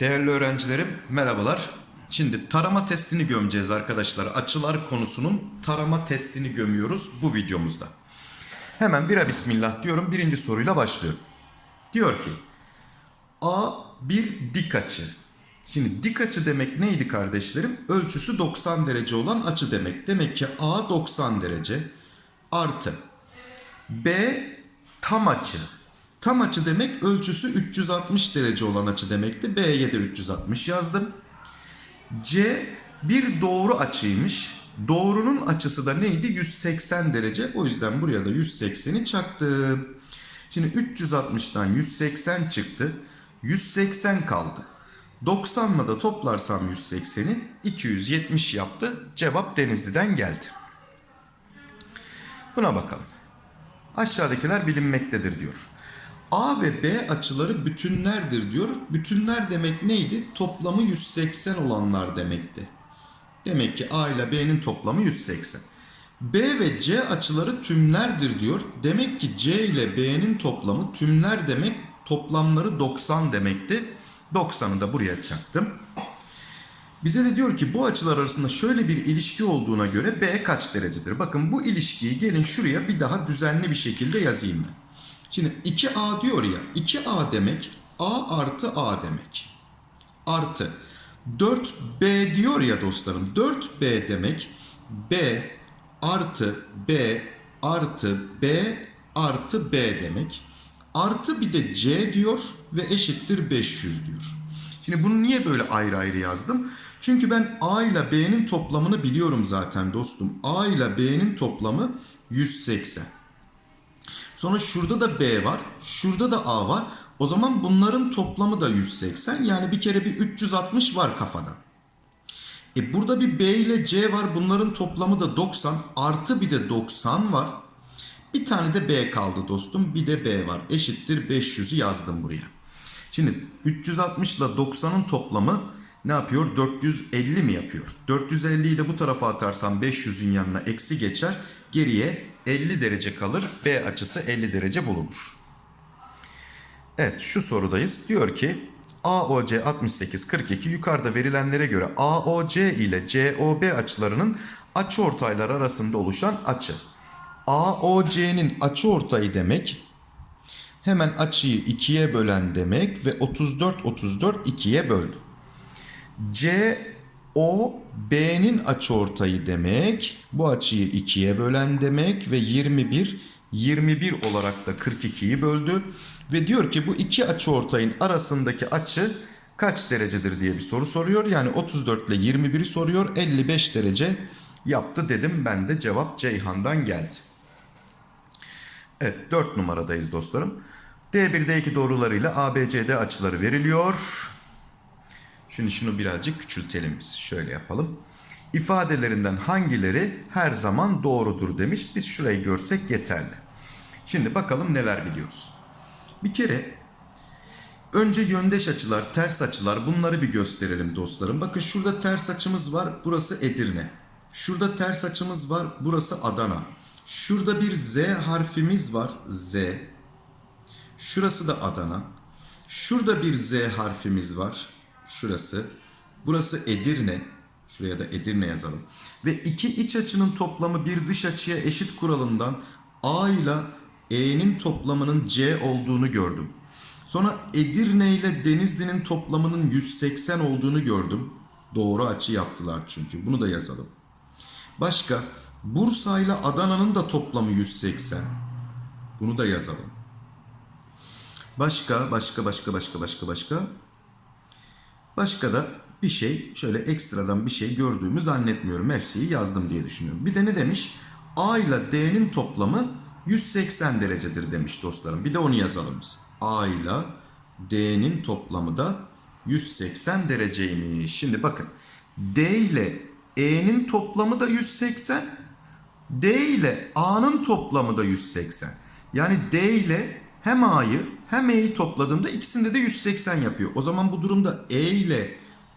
Değerli öğrencilerim merhabalar. Şimdi tarama testini gömeceğiz arkadaşlar. Açılar konusunun tarama testini gömüyoruz bu videomuzda. Hemen vira bismillah diyorum. Birinci soruyla başlıyorum. Diyor ki A bir dik açı. Şimdi dik açı demek neydi kardeşlerim? Ölçüsü 90 derece olan açı demek. Demek ki A 90 derece artı B tam açı. Tam açı demek ölçüsü 360 derece olan açı demekti. B'ye de 360 yazdım. C bir doğru açıymış. Doğrunun açısı da neydi? 180 derece. O yüzden buraya da 180'i çaktım. Şimdi 360'dan 180 çıktı. 180 kaldı. 90'la da toplarsam 180'i 270 yaptı. Cevap Denizli'den geldi. Buna bakalım. Aşağıdakiler bilinmektedir diyor. A ve B açıları bütünlerdir diyor. Bütünler demek neydi? Toplamı 180 olanlar demekti. Demek ki A ile B'nin toplamı 180. B ve C açıları tümlerdir diyor. Demek ki C ile B'nin toplamı tümler demek toplamları 90 demekti. 90'ı da buraya çaktım. Bize de diyor ki bu açılar arasında şöyle bir ilişki olduğuna göre B kaç derecedir? Bakın bu ilişkiyi gelin şuraya bir daha düzenli bir şekilde yazayım ben. Şimdi 2A diyor ya 2A demek A artı A demek. Artı 4B diyor ya dostlarım 4B demek B artı B artı B artı B demek. Artı bir de C diyor ve eşittir 500 diyor. Şimdi bunu niye böyle ayrı ayrı yazdım? Çünkü ben A ile B'nin toplamını biliyorum zaten dostum. A ile B'nin toplamı 180. Sonra şurada da B var. Şurada da A var. O zaman bunların toplamı da 180. Yani bir kere bir 360 var kafadan. E burada bir B ile C var. Bunların toplamı da 90. Artı bir de 90 var. Bir tane de B kaldı dostum. Bir de B var. Eşittir 500'ü yazdım buraya. Şimdi 360 ile 90'ın toplamı ne yapıyor? 450 mi yapıyor? 450'yi de bu tarafa atarsam 500'ün yanına eksi geçer. Geriye 50 derece kalır. B açısı 50 derece bulunur. Evet şu sorudayız. Diyor ki AOC 68 42 yukarıda verilenlere göre AOC ile COB açılarının açıortaylar arasında oluşan açı. AOC'nin açıortayı demek hemen açıyı 2'ye bölen demek ve 34 34 2'ye böldü. C o B'nin açıortayı demek. Bu açıyı 2'ye bölen demek ve 21 21 olarak da 42'yi böldü. Ve diyor ki bu iki açıortayın arasındaki açı kaç derecedir diye bir soru soruyor. Yani 34 ile 21'i soruyor. 55 derece yaptı dedim. Ben de cevap Ceyhan'dan geldi. Evet 4 numaradayız dostlarım. D1 D2 doğrularıyla ABCD açıları veriliyor. Şimdi şunu birazcık küçültelim biz. Şöyle yapalım. İfadelerinden hangileri her zaman doğrudur demiş. Biz şurayı görsek yeterli. Şimdi bakalım neler biliyoruz. Bir kere önce yöndeş açılar, ters açılar bunları bir gösterelim dostlarım. Bakın şurada ters açımız var. Burası Edirne. Şurada ters açımız var. Burası Adana. Şurada bir Z harfimiz var. Z. Şurası da Adana. Şurada bir Z harfimiz var. Şurası. Burası Edirne. Şuraya da Edirne yazalım. Ve iki iç açının toplamı bir dış açıya eşit kuralından A ile E'nin toplamının C olduğunu gördüm. Sonra Edirne ile Denizli'nin toplamının 180 olduğunu gördüm. Doğru açı yaptılar çünkü. Bunu da yazalım. Başka Bursa ile Adana'nın da toplamı 180. Bunu da yazalım. Başka, başka, başka, başka, başka, başka. Başka da bir şey, şöyle ekstradan bir şey gördüğümü zannetmiyorum. Her şeyi yazdım diye düşünüyorum. Bir de ne demiş? A ile D'nin toplamı 180 derecedir demiş dostlarım. Bir de onu yazalım biz. A ile D'nin toplamı da 180 dereceymiş. Şimdi bakın. D ile E'nin toplamı da 180. D ile A'nın toplamı da 180. Yani D ile hem A'yı hem E'yi topladığımda ikisinde de 180 yapıyor. O zaman bu durumda E ile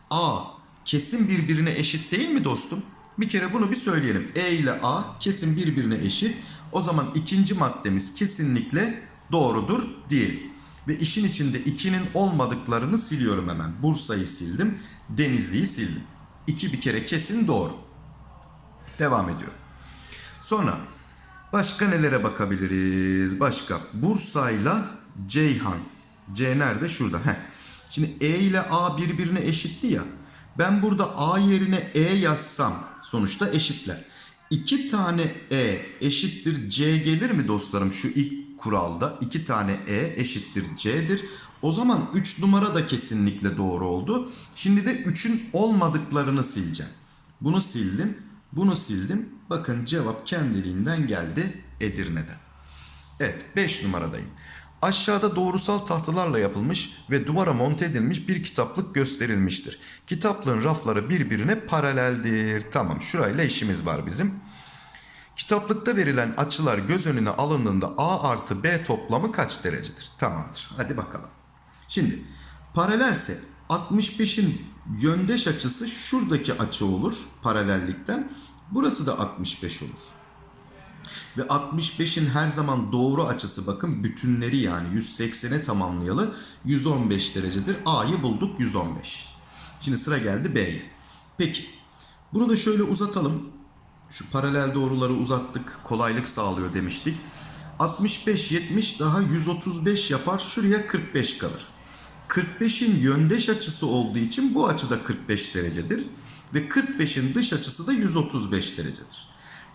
A kesin birbirine eşit değil mi dostum? Bir kere bunu bir söyleyelim. E ile A kesin birbirine eşit. O zaman ikinci maddemiz kesinlikle doğrudur diyelim. Ve işin içinde 2'nin olmadıklarını siliyorum hemen. Bursa'yı sildim. Denizli'yi sildim. 2 bir kere kesin doğru. Devam ediyorum. Sonra başka nelere bakabiliriz? Başka Bursa'yla Ceyhan. C nerede? Şurada. Heh. Şimdi E ile A birbirine eşitti ya. Ben burada A yerine E yazsam sonuçta eşitler. İki tane E eşittir C gelir mi dostlarım şu ilk kuralda? iki tane E eşittir C'dir. O zaman 3 numara da kesinlikle doğru oldu. Şimdi de 3'ün olmadıklarını sileceğim. Bunu sildim. Bunu sildim. Bakın cevap kendiliğinden geldi Edirne'den. Evet 5 numaradayım. Aşağıda doğrusal tahtalarla yapılmış ve duvara monte edilmiş bir kitaplık gösterilmiştir. Kitaplığın rafları birbirine paraleldir. Tamam şurayla işimiz var bizim. Kitaplıkta verilen açılar göz önüne alındığında A artı B toplamı kaç derecedir? Tamamdır. Hadi bakalım. Şimdi paralelse 65'in yöndeş açısı şuradaki açı olur paralellikten. Burası da 65 olur. Ve 65'in her zaman doğru açısı bakın bütünleri yani 180'e tamamlayalı 115 derecedir. A'yı bulduk 115. Şimdi sıra geldi B'ye. Peki bunu da şöyle uzatalım. Şu paralel doğruları uzattık. Kolaylık sağlıyor demiştik. 65 70 daha 135 yapar. Şuraya 45 kalır. 45'in yöndeş açısı olduğu için bu açı da 45 derecedir. Ve 45'in dış açısı da 135 derecedir.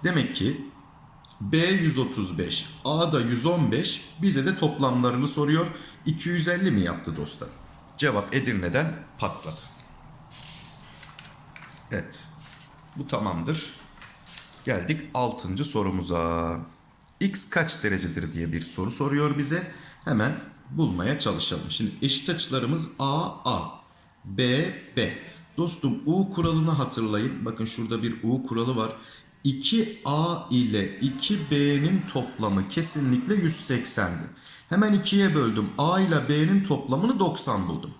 Demek ki B 135, A da 115. Bize de toplamlarını soruyor. 250 mi yaptı dostlar? Cevap Edirne'den patladı. Evet. Bu tamamdır. Geldik 6. sorumuza. X kaç derecedir diye bir soru soruyor bize. Hemen bulmaya çalışalım. Şimdi eşit açılarımız A A, B B. Dostum U kuralını hatırlayın. Bakın şurada bir U kuralı var. 2A ile 2B'nin toplamı kesinlikle 180'di. Hemen 2'ye böldüm. A ile B'nin toplamını 90 buldum.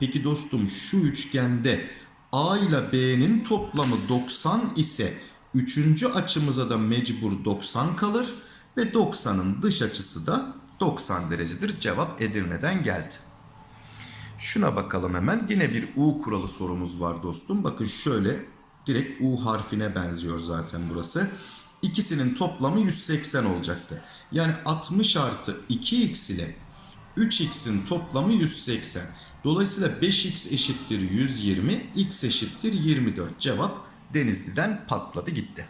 Peki dostum şu üçgende A ile B'nin toplamı 90 ise üçüncü açımıza da mecbur 90 kalır ve 90'ın dış açısı da 90 derecedir. Cevap Edirne'den geldi. Şuna bakalım hemen. Yine bir U kuralı sorumuz var dostum. Bakın şöyle direkt U harfine benziyor zaten burası. İkisinin toplamı 180 olacaktı. Yani 60 artı 2x ile 3x'in toplamı 180. Dolayısıyla 5x eşittir 120, x eşittir 24. Cevap Denizli'den patladı gitti.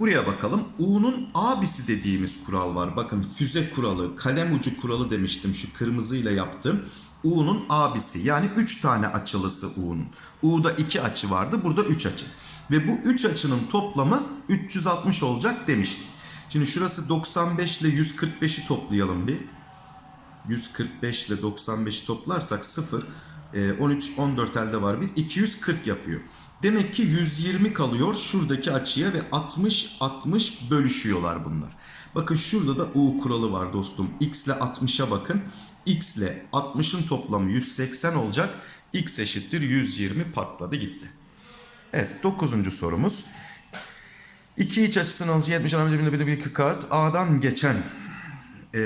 Buraya bakalım. U'nun abisi dediğimiz kural var. Bakın füze kuralı, kalem ucu kuralı demiştim şu kırmızıyla yaptım. U'nun abisi yani 3 tane açılısı U'nun. U'da 2 açı vardı burada 3 açı. Ve bu 3 açının toplamı 360 olacak demiştik. Şimdi şurası 95 ile 145'i toplayalım bir. 145 ile 95'i toplarsak 0, 13, 14 elde var bir. 240 yapıyor. Demek ki 120 kalıyor şuradaki açıya ve 60 60 bölüşüyorlar bunlar. Bakın şurada da U kuralı var dostum. X ile 60'a bakın. X ile 60'ın toplamı 180 olacak. X eşittir 120 patladı gitti. Evet 9. sorumuz. İki iç açısının alıcı 70 anamca bir kart A'dan geçen ee,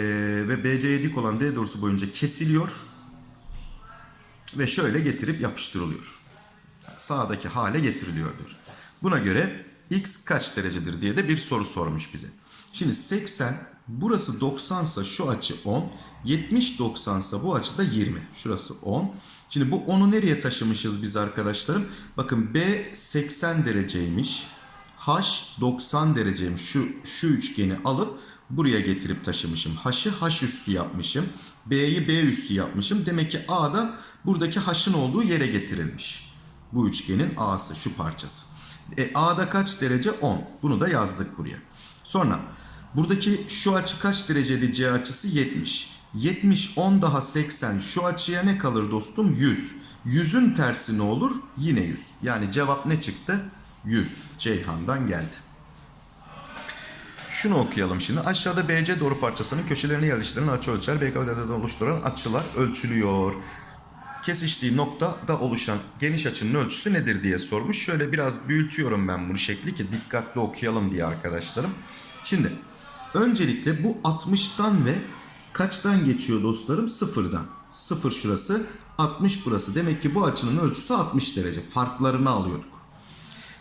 ve BC'ye dik olan D doğrusu boyunca kesiliyor ve şöyle getirip yapıştırılıyor sağdaki hale getiriliyordur. Buna göre x kaç derecedir diye de bir soru sormuş bize. Şimdi 80 burası 90 sa şu açı 10. 70 90 sa bu açı da 20. Şurası 10. Şimdi bu 10'u nereye taşımışız biz arkadaşlarım? Bakın B 80 dereceymiş. H 90 dereceymiş. Şu, şu üçgeni alıp buraya getirip taşımışım. H'ı H üssü yapmışım. B'yi B üssü yapmışım. Demek ki A da buradaki H'ın olduğu yere getirilmiş. Bu üçgenin A'sı şu parçası. E, A'da kaç derece? 10. Bunu da yazdık buraya. Sonra buradaki şu açı kaç dereceydi C açısı? 70. 70 10 daha 80 şu açıya ne kalır dostum? 100. 100'ün tersi ne olur? Yine 100. Yani cevap ne çıktı? 100. Ceyhan'dan geldi. Şunu okuyalım şimdi. Aşağıda BC doğru parçasının köşelerine yerleştirilen açı ölçer. BKV'de oluşturan açılar ölçülüyor. kesiştiği noktada oluşan geniş açının ölçüsü nedir diye sormuş. Şöyle biraz büyütüyorum ben bunu şekli ki dikkatli okuyalım diye arkadaşlarım. Şimdi öncelikle bu 60'tan ve kaçtan geçiyor dostlarım? Sıfırdan. Sıfır şurası 60 burası. Demek ki bu açının ölçüsü 60 derece. Farklarını alıyorduk.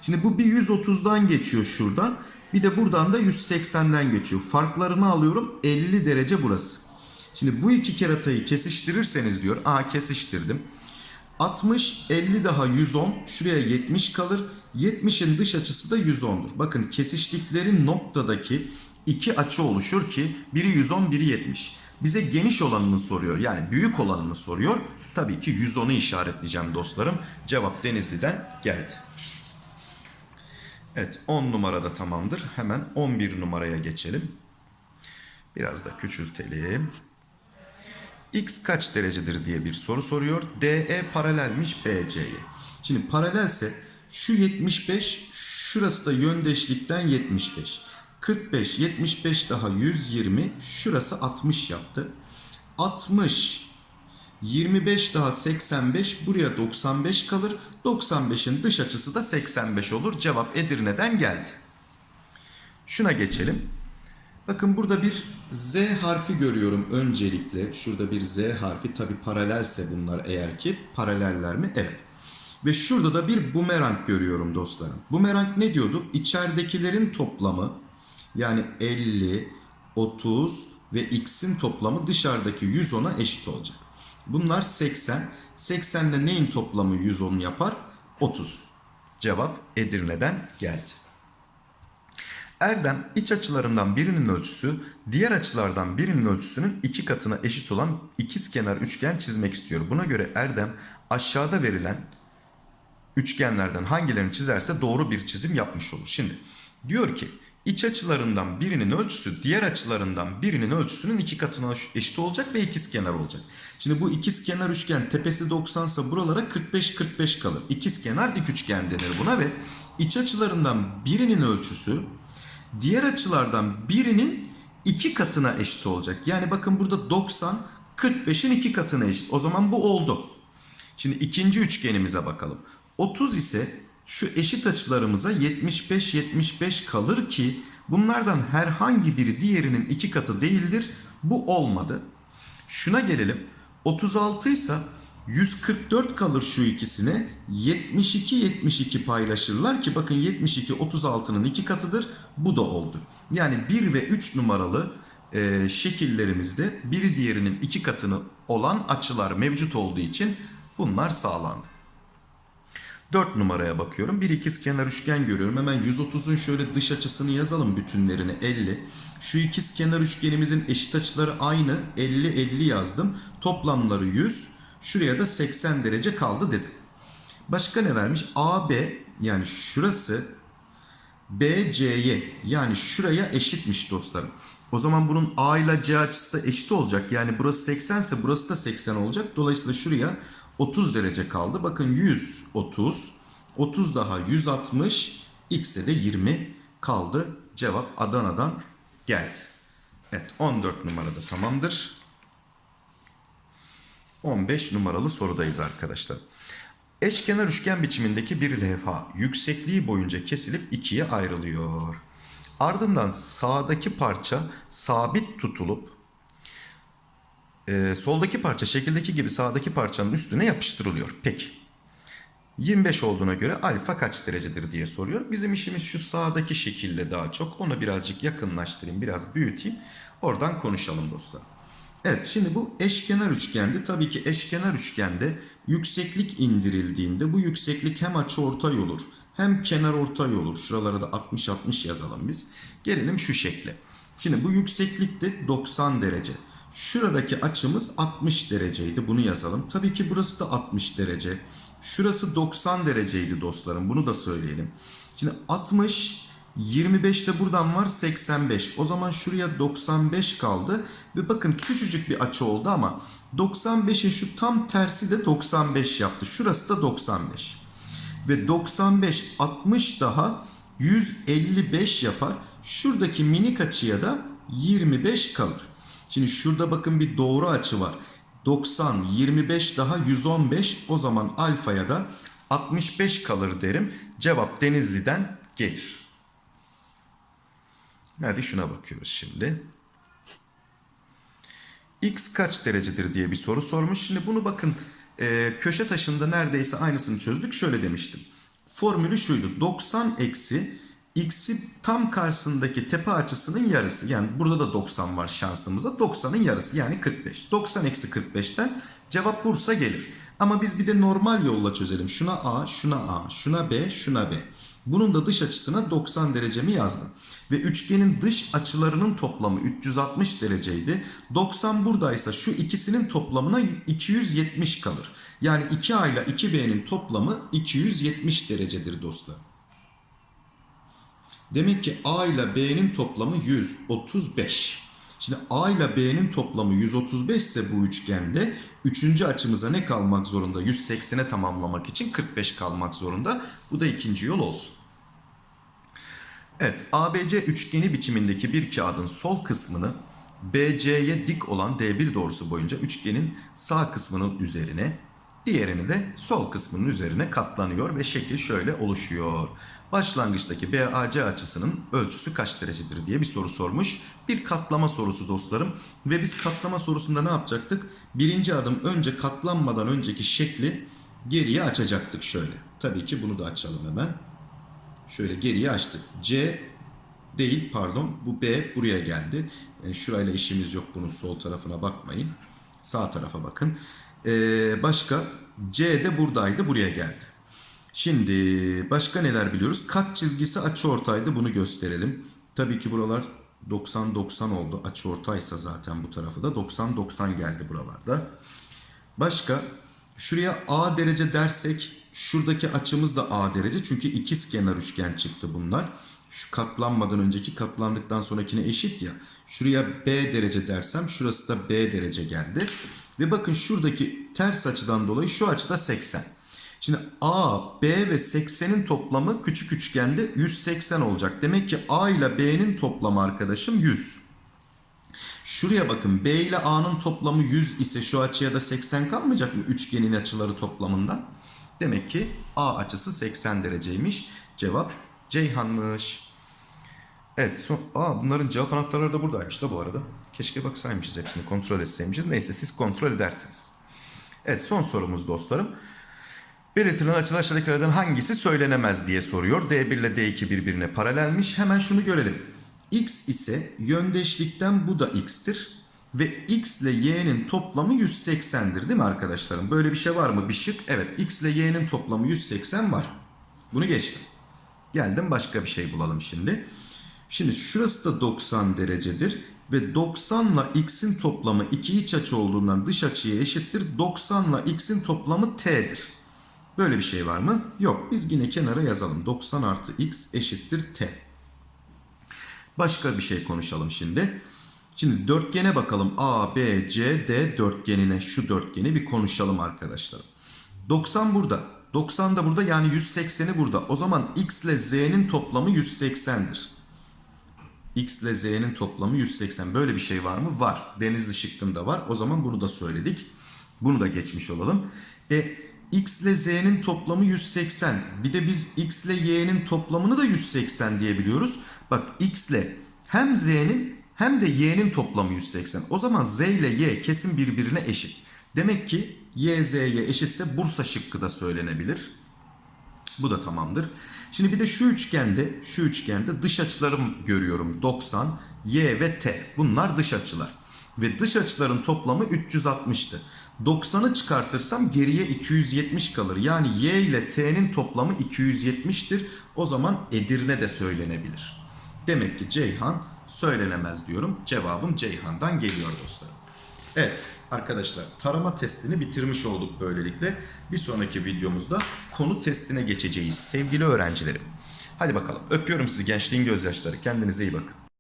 Şimdi bu bir 130'dan geçiyor şuradan. Bir de buradan da 180'den geçiyor. Farklarını alıyorum 50 derece burası. Şimdi bu iki keratayı kesiştirirseniz diyor. Aa kesiştirdim. 60, 50 daha 110. Şuraya 70 kalır. 70'in dış açısı da 110'dur. Bakın kesiştikleri noktadaki iki açı oluşur ki biri 110, biri 70. Bize geniş olanını soruyor. Yani büyük olanını soruyor. Tabii ki 110'u işaretleyeceğim dostlarım. Cevap Denizli'den geldi. Evet 10 numarada tamamdır. Hemen 11 numaraya geçelim. Biraz da küçültelim. X kaç derecedir diye bir soru soruyor. DE paralelmiş BC'ye. Şimdi paralelse şu 75, şurası da yöndeşlikten 75. 45, 75 daha 120, şurası 60 yaptı. 60, 25 daha 85, buraya 95 kalır. 95'in dış açısı da 85 olur. Cevap Edirne'den geldi. Şuna geçelim. Bakın burada bir Z harfi görüyorum öncelikle. Şurada bir Z harfi tabi paralelse bunlar eğer ki. Paraleller mi? Evet. Ve şurada da bir bumerang görüyorum dostlarım. Bumerang ne diyordu? İçeridekilerin toplamı yani 50, 30 ve x'in toplamı dışarıdaki 110'a eşit olacak. Bunlar 80. 80 ile neyin toplamı 110 yapar? 30. Cevap Edirne'den geldi. Erdem iç açılarından birinin ölçüsü diğer açılardan birinin ölçüsünün iki katına eşit olan ikizkenar üçgen çizmek istiyor. Buna göre Erdem aşağıda verilen üçgenlerden hangilerini çizerse doğru bir çizim yapmış olur. Şimdi diyor ki iç açılarından birinin ölçüsü diğer açılarından birinin ölçüsünün iki katına eşit olacak ve ikizkenar olacak. Şimdi bu ikizkenar üçgen tepesi 90 ise buralara 45-45 kalır. İkizkenar dik üçgen denir buna ve iç açılarından birinin ölçüsü diğer açılardan birinin iki katına eşit olacak. Yani bakın burada 90 45'in iki katına eşit. O zaman bu oldu. Şimdi ikinci üçgenimize bakalım. 30 ise şu eşit açılarımıza 75-75 kalır ki bunlardan herhangi biri diğerinin iki katı değildir. Bu olmadı. Şuna gelelim. 36 ise 144 kalır şu ikisine. 72-72 paylaşırlar ki bakın 72 36'nın iki katıdır. Bu da oldu. Yani 1 ve 3 numaralı e, şekillerimizde biri diğerinin iki katını olan açılar mevcut olduğu için bunlar sağlandı. 4 numaraya bakıyorum. Bir ikizkenar üçgen görüyorum. Hemen 130'un şöyle dış açısını yazalım bütünlerini 50. Şu ikizkenar üçgenimizin eşit açıları aynı. 50 50 yazdım. Toplamları 100. Şuraya da 80 derece kaldı dedim. Başka ne vermiş? AB yani şurası BC'ye yani şuraya eşitmiş dostlarım. O zaman bunun A ile C açısı da eşit olacak. Yani burası 80 ise burası da 80 olacak. Dolayısıyla şuraya 30 derece kaldı. Bakın 130. 30 daha 160. X'e de 20 kaldı. Cevap Adana'dan geldi. Evet 14 numarada tamamdır. 15 numaralı sorudayız arkadaşlar. Eşkenar üçgen biçimindeki bir levha yüksekliği boyunca kesilip ikiye ayrılıyor. Ardından sağdaki parça sabit tutulup e, soldaki parça şekildeki gibi sağdaki parçanın üstüne yapıştırılıyor. Peki. 25 olduğuna göre alfa kaç derecedir diye soruyor. Bizim işimiz şu sağdaki şekilde daha çok. Onu birazcık yakınlaştırayım, biraz büyüteyim. Oradan konuşalım dostlar. Evet şimdi bu eşkenar üçgendi. Tabii ki eşkenar üçgende yükseklik indirildiğinde bu yükseklik hem açıortay olur hem kenar ortay olur. Şuralara da 60-60 yazalım biz. Gelelim şu şekle. Şimdi bu yükseklik de 90 derece. Şuradaki açımız 60 dereceydi. Bunu yazalım. Tabii ki burası da 60 derece. Şurası 90 dereceydi dostlarım. Bunu da söyleyelim. Şimdi 60 25 de buradan var 85. O zaman şuraya 95 kaldı. Ve bakın küçücük bir açı oldu ama 95'in şu tam tersi de 95 yaptı. Şurası da 95. Ve 95 60 daha 155 yapar. Şuradaki minik açıya da 25 kalır. Şimdi şurada bakın bir doğru açı var. 90, 25 daha 115 o zaman alfaya da 65 kalır derim. Cevap Denizli'den gelir. Hadi şuna bakıyoruz şimdi. X kaç derecedir diye bir soru sormuş. Şimdi bunu bakın e, köşe taşında neredeyse aynısını çözdük. Şöyle demiştim. Formülü şuydu. 90 eksi x'i tam karşısındaki tepe açısının yarısı. Yani burada da 90 var şansımıza. 90'ın yarısı yani 45. 90 eksi 45'ten cevap Bursa gelir. Ama biz bir de normal yolla çözelim. Şuna A, şuna A, şuna B, şuna B. Bunun da dış açısına 90 derecemi yazdım. Ve üçgenin dış açılarının toplamı 360 dereceydi. 90 buradaysa şu ikisinin toplamına 270 kalır. Yani 2A ile 2B'nin toplamı 270 derecedir dostlar. Demek ki A ile B'nin toplamı 135. Şimdi A ile B'nin toplamı 135 ise bu üçgende üçüncü açımıza ne kalmak zorunda? 180'e tamamlamak için 45 kalmak zorunda. Bu da ikinci yol olsun. Evet ABC üçgeni biçimindeki bir kağıdın sol kısmını BC'ye dik olan D1 doğrusu boyunca üçgenin sağ kısmının üzerine diğerini de sol kısmının üzerine katlanıyor ve şekil şöyle oluşuyor. Başlangıçtaki BAC açısının ölçüsü kaç derecedir diye bir soru sormuş. Bir katlama sorusu dostlarım. Ve biz katlama sorusunda ne yapacaktık? Birinci adım önce katlanmadan önceki şekli geriye açacaktık şöyle. Tabii ki bunu da açalım hemen. Şöyle geriye açtık. C değil pardon bu B buraya geldi. Yani şurayla işimiz yok bunun sol tarafına bakmayın. Sağ tarafa bakın. Ee, başka C de buradaydı buraya geldi. Şimdi başka neler biliyoruz? Kat çizgisi açıortaydı bunu gösterelim. Tabii ki buralar 90-90 oldu. Açıortaysa zaten bu tarafı da 90-90 geldi buralarda. Başka şuraya A derece dersek şuradaki açımız da A derece. Çünkü ikiz kenar üçgen çıktı bunlar. Şu katlanmadan önceki katlandıktan sonrakine eşit ya. Şuraya B derece dersem şurası da B derece geldi. Ve bakın şuradaki ters açıdan dolayı şu açıda 80. Şimdi A, B ve 80'in toplamı küçük üçgende 180 olacak. Demek ki A ile B'nin toplamı arkadaşım 100. Şuraya bakın B ile A'nın toplamı 100 ise şu açıya da 80 kalmayacak mı üçgenin açıları toplamından? Demek ki A açısı 80 dereceymiş. Cevap Ceyhan'mış. Evet son, aa, bunların cevap anahtarları da buradaymış da bu arada. Keşke baksaymışız hepsini kontrol etseymişiz. Neyse siz kontrol edersiniz. Evet son sorumuz dostlarım. Belirtilen açılar aşağıdakilerden hangisi söylenemez diye soruyor. D1 ile D2 birbirine paralelmiş. Hemen şunu görelim. X ise yöndeşlikten bu da X'tir. Ve X ile Y'nin toplamı 180'dir değil mi arkadaşlarım? Böyle bir şey var mı? Bir şık. Evet X ile Y'nin toplamı 180 var. Bunu geçtim. Geldim başka bir şey bulalım şimdi. Şimdi şurası da 90 derecedir. Ve 90 ile x'in toplamı iki iç açı olduğundan dış açıya eşittir. 90 ile x'in toplamı t'dir. Böyle bir şey var mı? Yok. Biz yine kenara yazalım. 90 artı x eşittir t. Başka bir şey konuşalım şimdi. Şimdi dörtgene bakalım. A, B, C, D dörtgenine şu dörtgeni bir konuşalım arkadaşlar. 90 burada. 90 da burada yani 180'i burada. O zaman x ile z'nin toplamı 180'dir. x ile z'nin toplamı 180. Böyle bir şey var mı? Var. Denizli şıkkında var. O zaman bunu da söyledik. Bunu da geçmiş olalım. E x ile z'nin toplamı 180. Bir de biz x ile y'nin toplamını da 180 diyebiliyoruz. Bak x ile hem z'nin hem de y'nin toplamı 180. O zaman z ile y kesin birbirine eşit. Demek ki y z'ye eşitse Bursa şıkkı da söylenebilir. Bu da tamamdır. Şimdi bir de şu üçgende, şu üçgende dış açılarım görüyorum. 90, y ve t. Bunlar dış açılar. Ve dış açıların toplamı 360'tı. 90'ı çıkartırsam geriye 270 kalır. Yani y ile t'nin toplamı 270'tir. O zaman Edirne de söylenebilir. Demek ki Ceyhan söylenemez diyorum. Cevabım Ceyhan'dan geliyor dostlarım. Evet arkadaşlar tarama testini bitirmiş olduk böylelikle. Bir sonraki videomuzda konu testine geçeceğiz sevgili öğrencilerim. Hadi bakalım öpüyorum sizi gençliğin gözyaşları kendinize iyi bakın.